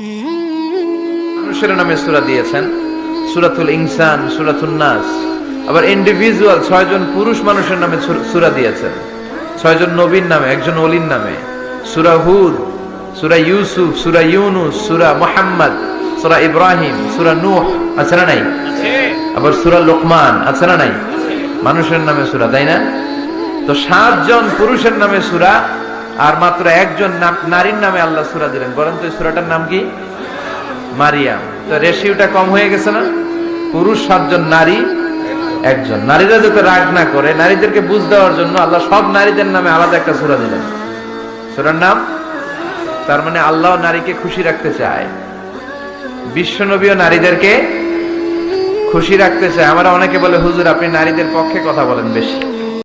মানুষের নামে সুরা দিয়েছেন। সুরাতুল ইনসান সুরাতুল নাস। আবার ইন্ডিভিজুয়াল পুরুষ মানুষের নামে সুরা দিয়েছেন। নবীর নামে, একজন অলির নামে। সুরা হুদ, সুরা ইউসুফ, সুরা ইউনুস, সুরা মোহাম্মদ, সুরা ইব্রাহিম, সুরা নূহ, আছে না নাই? আবার সুরা লোকমান, আছে না নাই? মানুষের নামে সুরা, তাই না? তো সাতজন পুরুষের নামে সুরা আর মাত্র একজন নারীর নামে আল্লাহ সুরা দিলেন। বরং তো সুরাটার নাম কি? মারিয়াম। তো রেশিওটা কম হয়ে গেছে না? পুরুষ, সাতজন, নারী, একজন। নারীরা যাতে রাগ না করে, নারীদেরকে বুঝ দেওয়ার জন্য আল্লাহ সব নারীদের নামে আলাদা একটা সুরা দিলেন। সুরার নাম? তার মানে আল্লাহ নারীকে খুশি রাখতে চায়। বিশ্বনবীও নারীদেরকে খুশি রাখতে চায়। আমরা অনেকে বলে, হুজুর, আপনি নারীদের পক্ষে কথা বলেন বেশি।